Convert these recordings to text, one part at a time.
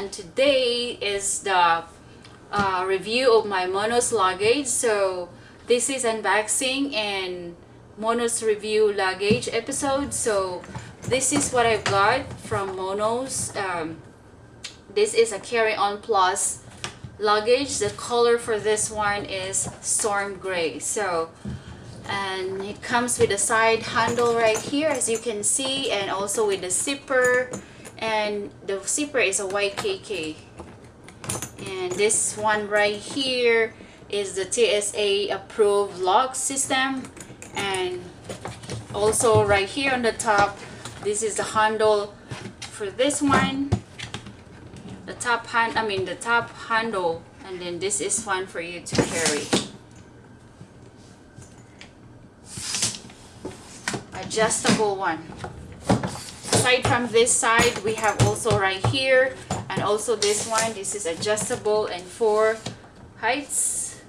and today is the uh, review of my Monos luggage. So this is unboxing and Monos review luggage episode. So this is what I've got from Monos. Um, this is a carry-on plus luggage. The color for this one is storm gray. So and it comes with a side handle right here as you can see and also with the zipper and the zipper is a YKK and this one right here is the TSA approved lock system. And also right here on the top this is the handle for this one. The top hand I mean the top handle. And then this is one for you to carry. Adjustable one aside from this side we have also right here and also this one. This is adjustable and four heights.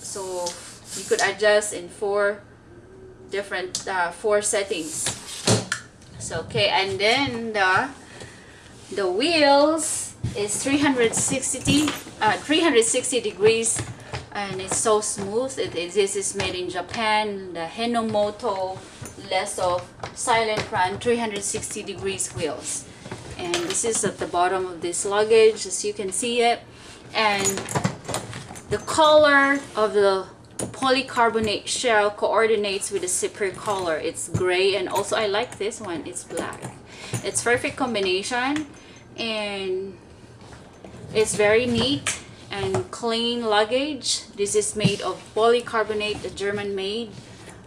So you could adjust in four different uh, four settings. So okay and then the the wheels is 360 uh, 360 degrees and it's so smooth. This is made in Japan. The Hinomoto Lisof silent run 360 degrees wheels. And this is at the bottom of this luggage as you can see it. And the color of the polycarbonate shell coordinates with the zipper color it's gray and also I like this one it's black. It's perfect combination and it's very neat and clean luggage. This is made of polycarbonate the German made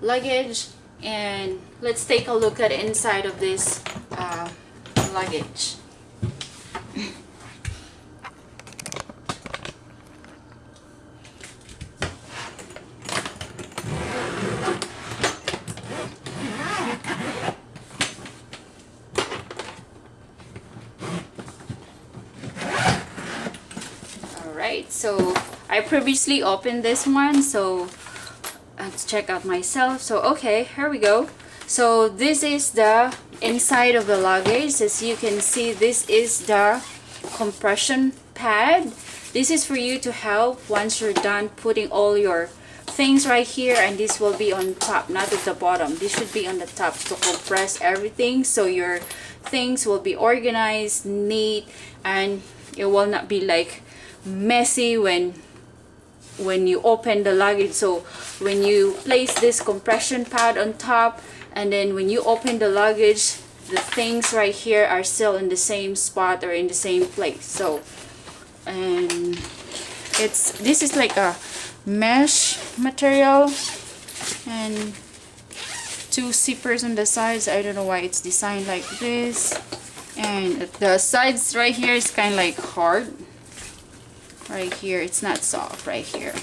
luggage and let's take a look at inside of this uh, luggage. Right so I previously opened this one so let's check out myself. So okay here we go. So this is the inside of the luggage. As you can see this is the compression pad. This is for you to help once you're done putting all your things right here and this will be on top not at the bottom. This should be on the top to compress everything so your things will be organized neat and it will not be like messy when when you open the luggage so when you place this compression pad on top and then when you open the luggage the things right here are still in the same spot or in the same place. So and it's this is like a mesh material and two zippers on the sides. I don't know why it's designed like this. And the sides right here is kind of like hard right here. It's not soft right here.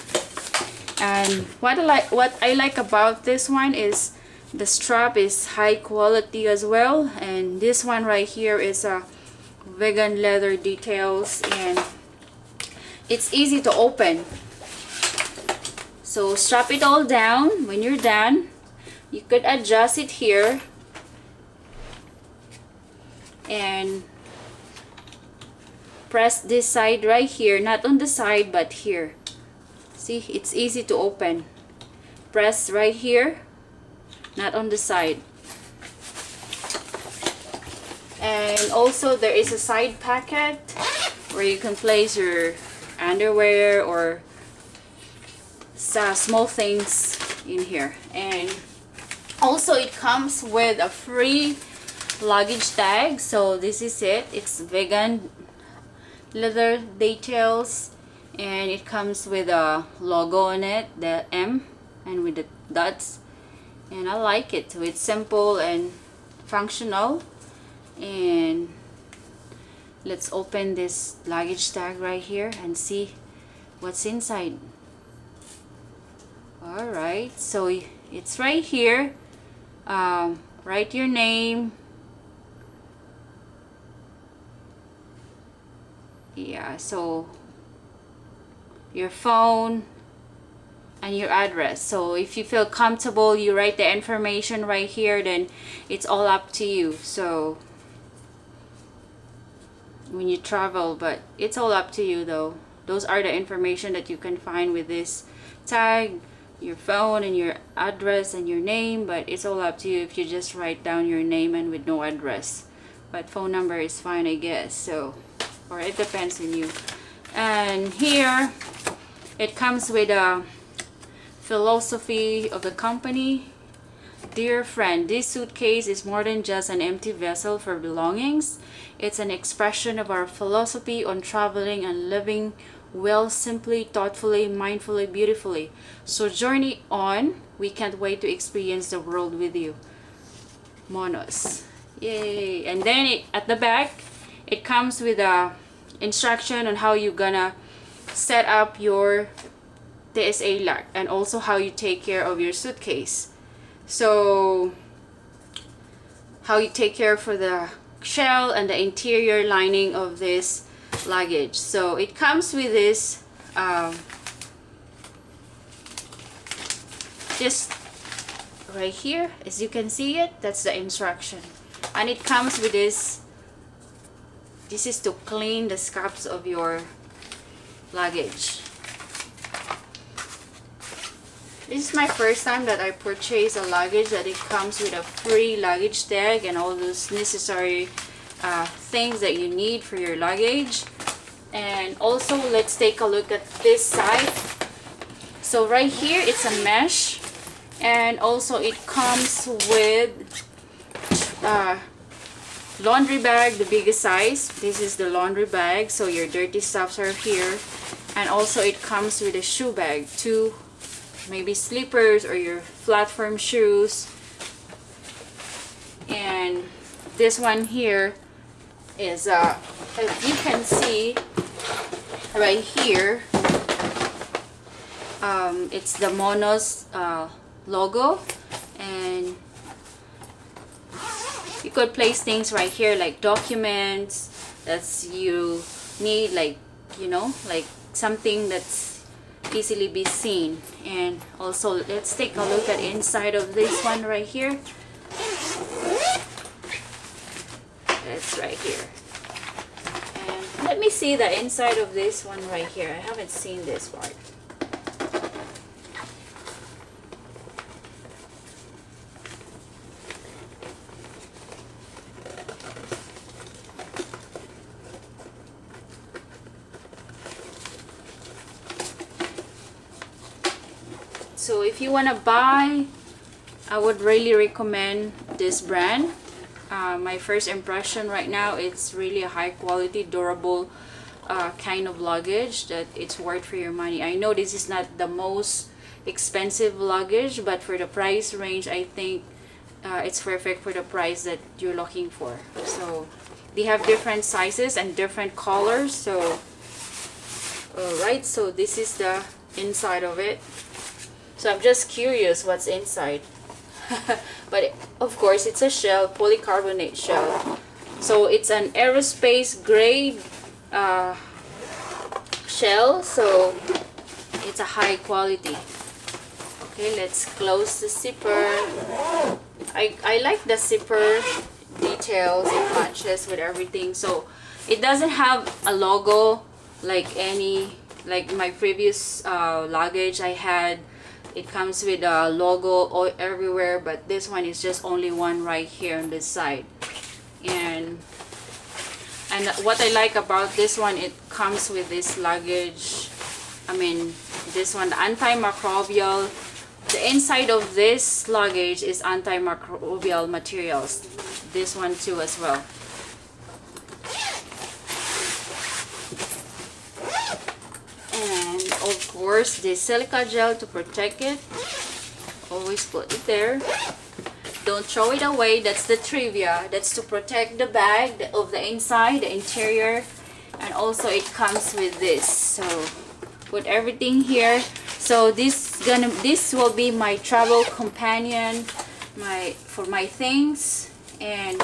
And what I like what I like about this one is the strap is high quality as well. And this one right here is a vegan leather details and it's easy to open. So strap it all down. When you're done you could adjust it here. And press this side right here. Not on the side but here. See? It's easy to open. Press right here. Not on the side. And also there is a side pocket where you can place your underwear or small things in here. And also it comes with a free luggage tag. So this is it. It's vegan leather details and it comes with a logo on it the M and with the dots. And I like it. So it's simple and functional. And let's open this luggage tag right here and see what's inside. Alright so it's right here. Um, write your name yeah so your phone and your address. So if you feel comfortable you write the information right here then it's all up to you. So when you travel but it's all up to you though. Those are the information that you can find with this tag your phone and your address and your name but it's all up to you if you just write down your name and with no address. But phone number is fine I guess so or it depends on you and here it comes with a philosophy of the company Dear friend, this suitcase is more than just an empty vessel for belongings. It's an expression of our philosophy on traveling and living well, simply, thoughtfully, mindfully, beautifully. So journey on. We can't wait to experience the world with you. Monos. Yay! And then it, at the back, it comes with a instruction on how you're gonna set up your TSA lock and also how you take care of your suitcase. So how you take care for the shell and the interior lining of this luggage. So it comes with this um, just right here as you can see it that's the instruction and it comes with this this is to clean the scraps of your luggage. This is my first time that I purchased a luggage that it comes with a free luggage tag and all those necessary uh, things that you need for your luggage. And also let's take a look at this side. So right here it's a mesh. And also it comes with uh, laundry bag the biggest size. This is the laundry bag so your dirty stuffs are here. And also it comes with a shoe bag two maybe slippers or your platform shoes. And this one here is uh as you can see right here um, it's the Monos uh, logo. And could place things right here like documents that's you need like you know like something that's easily be seen. And also let's take a look at inside of this one right here. It's right here. And let me see the inside of this one right here. I haven't seen this part so if you want to buy I would really recommend this brand. Uh, my first impression right now it's really a high quality durable uh, kind of luggage that it's worth for your money. I know this is not the most expensive luggage but for the price range I think uh, it's perfect for the price that you're looking for. So they have different sizes and different colors so alright so this is the inside of it so I'm just curious what's inside. But of course it's a shell polycarbonate shell. So it's an aerospace grade uh, shell. So it's a high quality. Okay let's close the zipper. I, I like the zipper details it matches with everything. So it doesn't have a logo like any like my previous uh, luggage I had it comes with a logo all everywhere but this one is just only one right here on this side. And and what I like about this one it comes with this luggage. I mean this one antimicrobial. The inside of this luggage is antimicrobial materials. This one too as well of course the silica gel to protect it. Always put it there. Don't throw it away. That's the trivia. That's to protect the bag of the inside the interior. And also it comes with this. So put everything here. So this gonna this will be my travel companion my for my things. And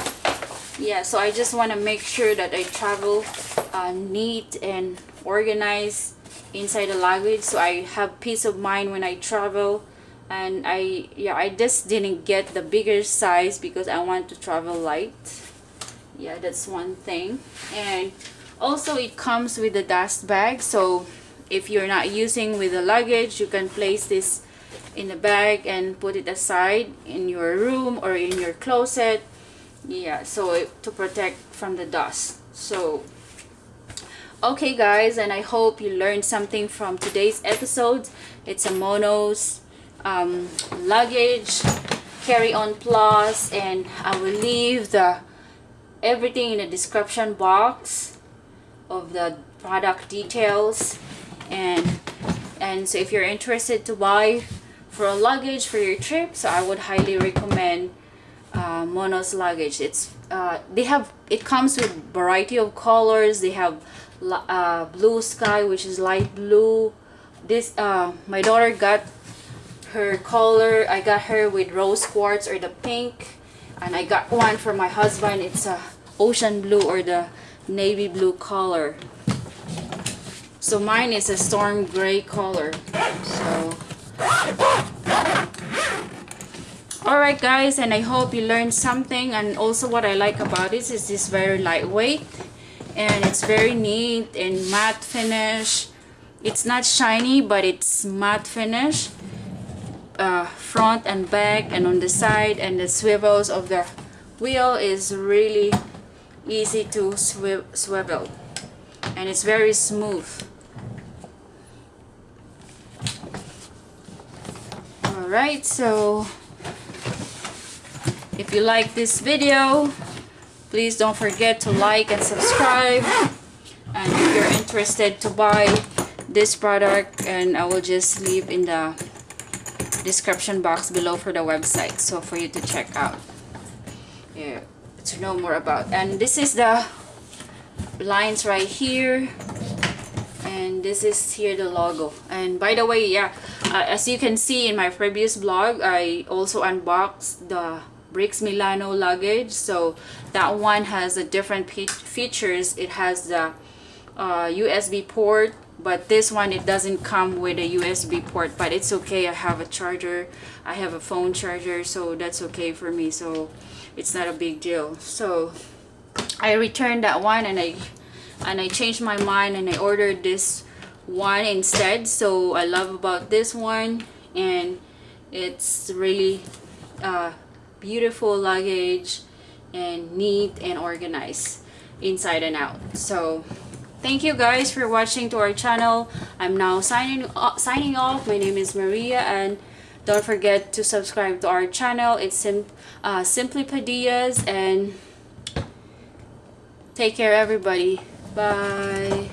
yeah so I just want to make sure that I travel uh, neat and organized inside the luggage so I have peace of mind when I travel. And I yeah I just didn't get the bigger size because I want to travel light. Yeah that's one thing. And also it comes with a dust bag so if you're not using with the luggage you can place this in a bag and put it aside in your room or in your closet. Yeah so to protect from the dust. So okay guys and i hope you learned something from today's episode. It's a monos um, luggage carry-on plus and i will leave the everything in the description box of the product details. And and so if you're interested to buy for a luggage for your trip so i would highly recommend uh, monos luggage. It's uh, they have it comes with variety of colors. They have uh, blue sky which is light blue. This uh, my daughter got her color. I got her with rose quartz or the pink. And I got one for my husband. It's a ocean blue or the navy blue color. So mine is a storm gray color. So. Alright guys and I hope you learned something. And also what I like about this is this very lightweight and it's very neat and matte finish. It's not shiny but it's matte finish. Uh, front and back and on the side and the swivels of the wheel is really easy to swi swivel. And it's very smooth. Alright so if you like this video, please don't forget to like and subscribe. And if you're interested to buy this product, and I will just leave in the description box below for the website. So for you to check out. Yeah, to know more about. And this is the lines right here and this is here the logo and by the way yeah uh, as you can see in my previous blog i also unboxed the Bric's Milano luggage. So that one has a different features. It has the uh, USB port but this one it doesn't come with a USB port but it's okay. I have a charger. I have a phone charger so that's okay for me. So it's not a big deal. So I returned that one and I and I changed my mind and I ordered this one instead. So I love about this one and it's really uh, beautiful luggage and neat and organized inside and out. So thank you guys for watching to our channel. I'm now signing uh, signing off. My name is maria and don't forget to subscribe to our channel. It's sim uh, simply padillas and take care everybody. Bye